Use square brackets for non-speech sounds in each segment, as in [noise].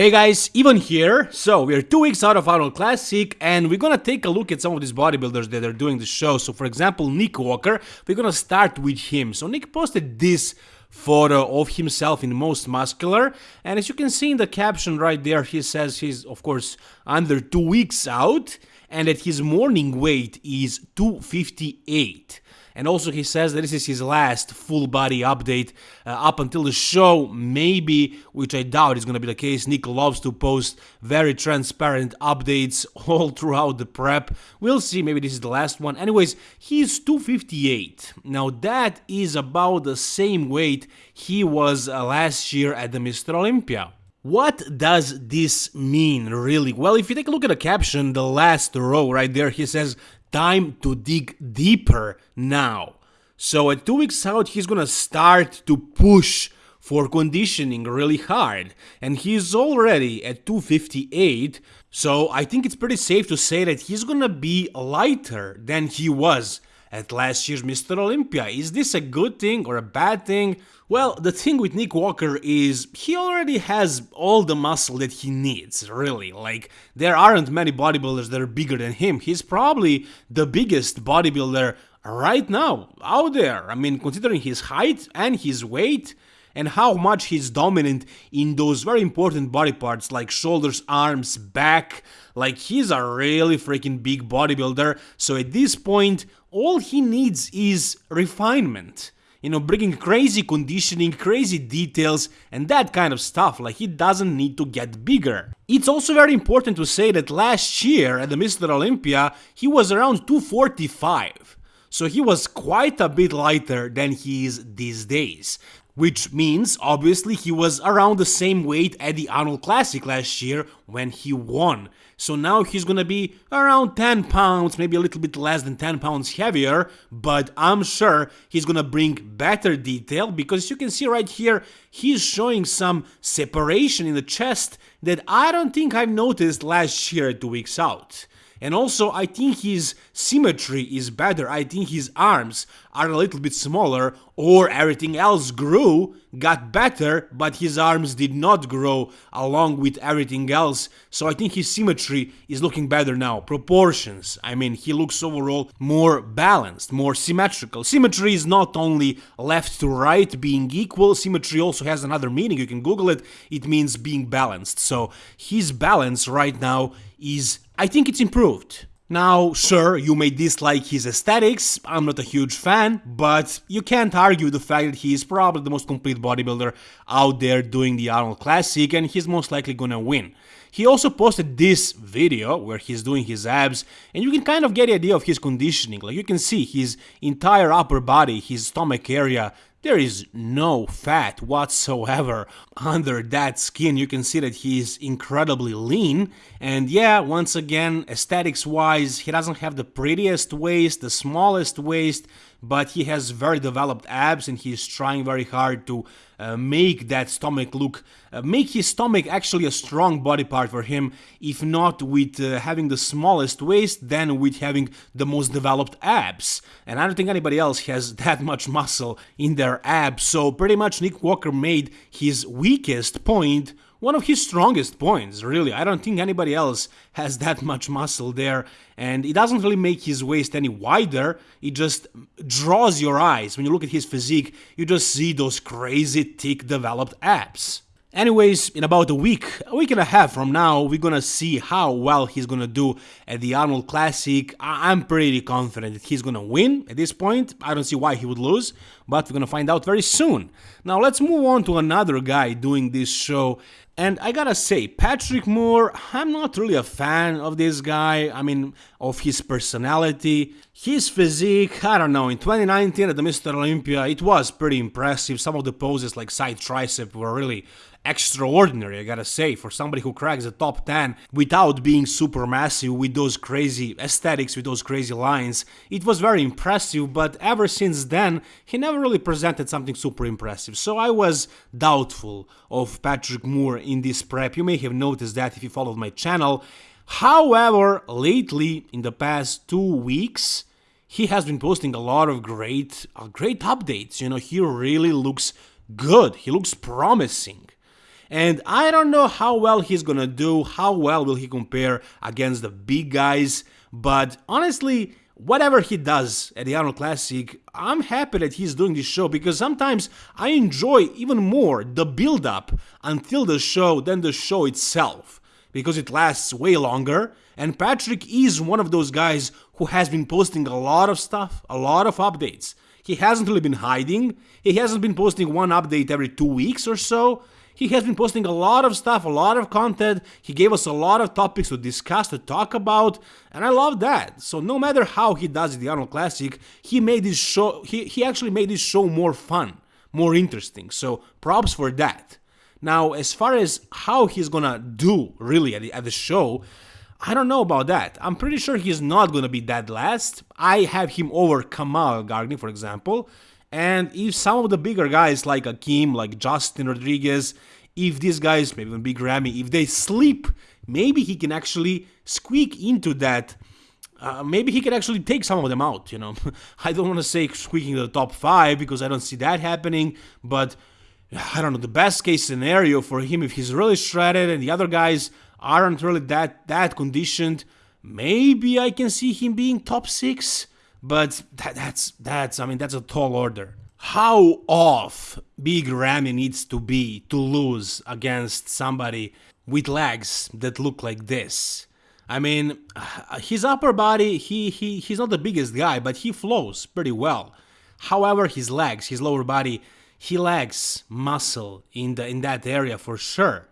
Hey guys, Ivan here. So we're two weeks out of Arnold Classic and we're gonna take a look at some of these bodybuilders that are doing the show. So for example, Nick Walker, we're gonna start with him. So Nick posted this photo of himself in most muscular and as you can see in the caption right there, he says he's of course under two weeks out and that his morning weight is 258. And also he says that this is his last full body update uh, up until the show, maybe, which I doubt is going to be the case. Nick loves to post very transparent updates [laughs] all throughout the prep. We'll see, maybe this is the last one. Anyways, he's 258. Now that is about the same weight he was uh, last year at the Mr. Olympia. What does this mean, really? Well, if you take a look at the caption, the last row right there, he says, time to dig deeper now. So at two weeks out, he's gonna start to push for conditioning really hard. And he's already at 258, so I think it's pretty safe to say that he's gonna be lighter than he was at last year's Mr. Olympia. Is this a good thing or a bad thing? Well, the thing with Nick Walker is he already has all the muscle that he needs, really. Like, there aren't many bodybuilders that are bigger than him. He's probably the biggest bodybuilder right now out there. I mean, considering his height and his weight, and how much he's dominant in those very important body parts like shoulders, arms, back. Like he's a really freaking big bodybuilder. So at this point, all he needs is refinement. You know, bringing crazy conditioning, crazy details, and that kind of stuff, like he doesn't need to get bigger. It's also very important to say that last year at the Mr. Olympia, he was around 245 so he was quite a bit lighter than he is these days which means obviously he was around the same weight at the Arnold Classic last year when he won. So now he's gonna be around 10 pounds, maybe a little bit less than 10 pounds heavier, but I'm sure he's gonna bring better detail because you can see right here, he's showing some separation in the chest that I don't think I've noticed last year two weeks out. And also, I think his symmetry is better. I think his arms are a little bit smaller, or everything else grew, got better, but his arms did not grow along with everything else. So I think his symmetry is looking better now. Proportions, I mean, he looks overall more balanced, more symmetrical. Symmetry is not only left to right being equal, symmetry also has another meaning. You can Google it. It means being balanced. So his balance right now is I think it's improved. Now, sure, you may dislike his aesthetics, I'm not a huge fan, but you can't argue the fact that he is probably the most complete bodybuilder out there doing the Arnold Classic and he's most likely gonna win. He also posted this video where he's doing his abs and you can kind of get the idea of his conditioning, like you can see his entire upper body, his stomach area there is no fat whatsoever [laughs] under that skin. You can see that he's incredibly lean. And yeah, once again, aesthetics wise, he doesn't have the prettiest waist, the smallest waist, but he has very developed abs and he's trying very hard to uh, make that stomach look, uh, make his stomach actually a strong body part for him, if not with uh, having the smallest waist, then with having the most developed abs. And I don't think anybody else has [laughs] that much muscle in their abs, so pretty much Nick Walker made his weakest point one of his strongest points, really. I don't think anybody else has that [laughs] much muscle there, and it doesn't really make his waist any wider, it just draws your eyes. When you look at his physique, you just see those crazy thick developed abs. Anyways, in about a week, a week and a half from now, we're gonna see how well he's gonna do at the Arnold Classic. I am pretty confident that he's gonna win at this point. I don't see why he would lose, but we're gonna find out very soon. Now let's move on to another guy doing this show. And I gotta say, Patrick Moore, I'm not really a fan of this guy. I mean, of his personality, his physique. I don't know. In 2019 at the Mr. Olympia, it was pretty impressive. Some of the poses, like side tricep, were really extraordinary, I gotta say, for somebody who cracks the top 10 without being super massive with those crazy aesthetics, with those crazy lines. It was very impressive, but ever since then, he never really presented something super impressive. So I was doubtful of Patrick Moore in this prep. You may have noticed that if you followed my channel. However, lately, in the past two weeks, he has been posting a lot of great, uh, great updates. You know, he really looks good. He looks promising. And I don't know how well he's gonna do, how well will he compare against the big guys, but honestly, whatever he does at the Arnold Classic, I'm happy that he's doing this show because sometimes I enjoy even more the build up until the show than the show itself because it lasts way longer. And Patrick is one of those guys who has been posting a lot of stuff, a lot of updates. He hasn't really been hiding, he hasn't been posting one update every two weeks or so. He has been posting a lot of stuff, a lot of content. He gave us a lot of topics to discuss, to talk about, and I love that. So no matter how he does the Arnold Classic, he made this show. He he actually made this show more fun, more interesting. So props for that. Now, as far as how he's gonna do really at the, at the show, I don't know about that. I'm pretty sure he's not gonna be dead last. I have him over Kamal Elgargni, for example. And if some of the bigger guys like Akim, like Justin Rodriguez, if these guys, maybe even Big Ramy, if they sleep, maybe he can actually squeak into that. Uh, maybe he can actually take some of them out, you know. [laughs] I don't want to say squeaking to the top five because I don't see that happening, but I don't know, the best case scenario for him if he's really shredded and the other guys aren't really that that conditioned, maybe I can see him being top six. But that, that's that's I mean that's a tall order. How off Big Ramy needs to be to lose against somebody with legs that look like this? I mean, [sighs] his upper body, he, he he's not the biggest guy, but he flows pretty well. However, his legs, his lower body, he lacks muscle in the in that area for sure.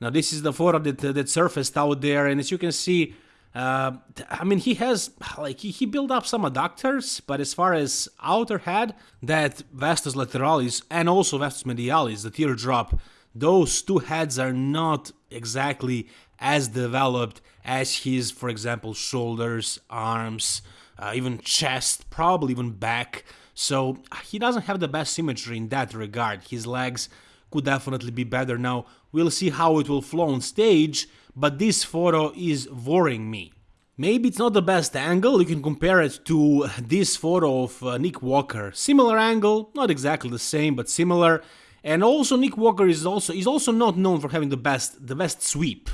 Now this is the photo that that surfaced out there, and as you can see, uh, I mean, he has like he, he built up some adductors, but as far as outer head, that vastus lateralis and also vastus medialis, the teardrop, those two heads are not exactly as developed as his, for example, shoulders, arms, uh, even chest, probably even back. So he doesn't have the best symmetry in that regard. His legs could definitely be better. Now we'll see how it will flow on stage but this photo is worrying me. Maybe it's not the best angle, you can compare it to this photo of uh, Nick Walker. Similar angle, not exactly the same, but similar. And also Nick Walker is also is also not known for having the best the best sweep.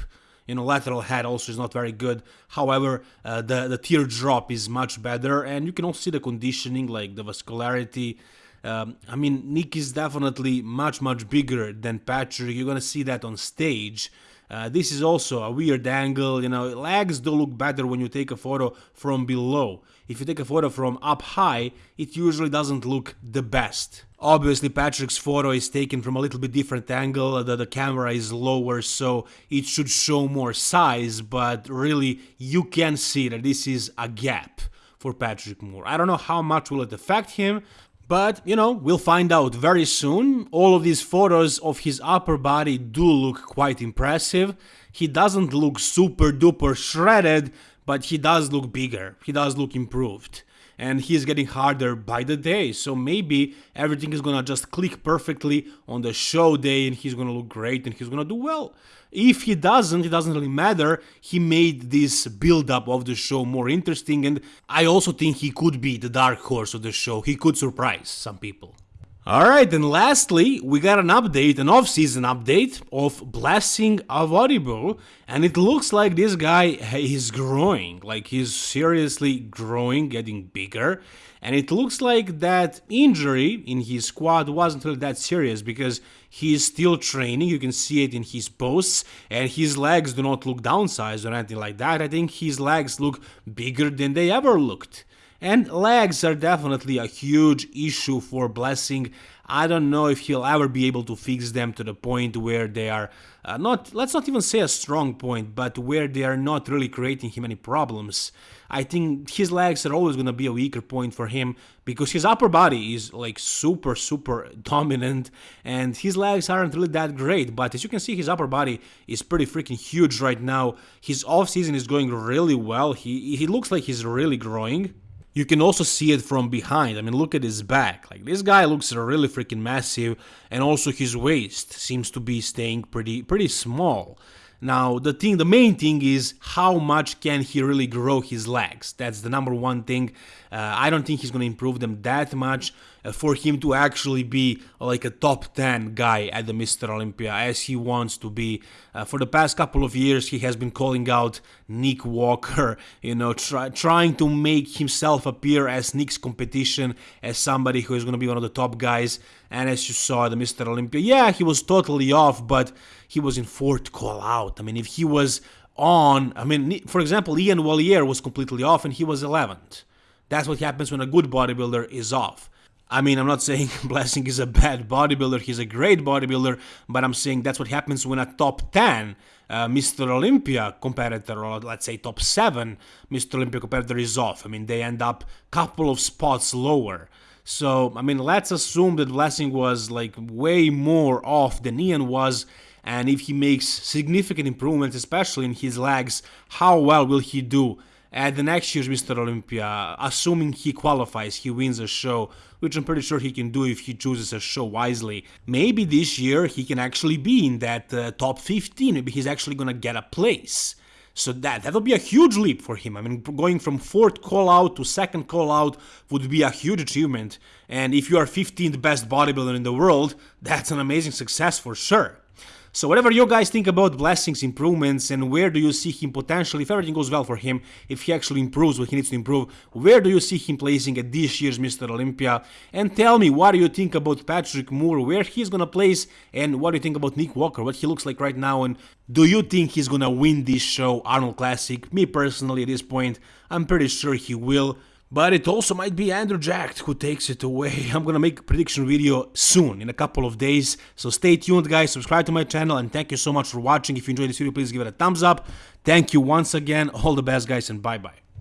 You know, lateral head also is not very good. However, uh, the the teardrop is much better, and you can also see the conditioning, like the vascularity. Um, I mean, Nick is definitely much much bigger than Patrick. You're gonna see that on stage. Uh, this is also a weird angle, you know, legs do look better when you take a photo from below. If you take a photo from up high, it usually doesn't look the best. Obviously Patrick's photo is taken from a little bit different angle, the, the camera is lower so it should show more size, but really you can see that this is a gap for Patrick Moore. I don't know how much will it affect him, but, you know, we'll find out very soon. All of these photos of his upper body do look quite impressive. He doesn't look super duper shredded, but he does look bigger. He does look improved. And he's getting harder by the day, so maybe everything is gonna just click perfectly on the show day and he's gonna look great and he's gonna do well. If he doesn't, it doesn't really matter. He made this build up of the show more interesting, and I also think he could be the dark horse of the show. He could surprise some people. Alright, and lastly, we got an update, an off-season update of Blessing Awodibu, and it looks like this guy is growing, like he's seriously growing, getting bigger, and it looks like that injury in his quad wasn't really that serious because he's still training, you can see it in his posts, and his legs do not look downsized or anything like that, I think his legs look bigger than they ever looked. And legs are definitely a huge issue for Blessing. I don't know if he'll ever be able to fix them to the point where they are uh, not, let's not even say a strong point, but where they are not really creating him any problems. I think his legs are always going to be a weaker point for him because his upper body is like super, super [laughs] dominant and his legs aren't really that great. But as you can see, his upper body is pretty freaking huge right now. His off season is going really well. He, he looks like he's really growing. You can also see it from behind. I mean, look at his back. Like this guy looks really freaking massive, and also his waist seems to be staying pretty pretty small. Now, the thing, the main thing is how much can he really grow his legs? That's the number one thing. Uh, I don't think he's going to improve them that much. Uh, for him to actually be like a top 10 guy at the Mr. Olympia as he wants to be. Uh, for the past couple of years, he has been calling out Nick Walker, you know, try, trying to make himself appear as Nick's competition, as somebody who is going to be one of the top guys. And as you saw the Mr. Olympia, yeah, he was totally off, but he was in fourth call out. I mean, if he was on, I mean, for example, Iain Valliere was completely off and he was 11th. That's what happens when a good bodybuilder is off. I mean, I'm not saying [laughs] Blessing is a bad bodybuilder, he's a great bodybuilder, but I'm saying that's what happens when a top 10 uh, Mr. Olympia competitor, or let's say top 7 Mr. Olympia competitor is off. I mean, they end up a couple of spots lower. So, I mean, let's assume that Blessing was like way more off than Iain was, and if he makes significant improvements, especially in his legs, how well will he do at the next year's Mr. Olympia, assuming he qualifies, he wins a show, which I'm pretty sure he can do if he chooses a show wisely. Maybe this year he can actually be in that uh, top 15, maybe he's actually gonna get a place. So that that'll be a huge leap for him. I mean, going from fourth call out to second call out would be a huge achievement. And if you are 15th best bodybuilder in the world, that's an amazing success for sure. So whatever you guys think about Blessing's improvements and where do you see him potentially, if everything goes well for him, if he actually improves what he needs to improve, where do you see him placing at this year's Mr. Olympia? And tell me what do you think about Patrick Moore, where he's gonna place, and what do you think about Nick Walker, what he looks like right now, and do you think he's gonna win this show, Arnold Classic? Me personally at this point, I'm pretty sure he will. But it also might be Andrew Jacked who takes it away. [laughs] I'm gonna make a prediction video soon, in a couple of days. So stay tuned guys, subscribe to my channel and thank you so much for watching. If you enjoyed this video, please give it a thumbs up. Thank you once again. All the best guys and bye bye.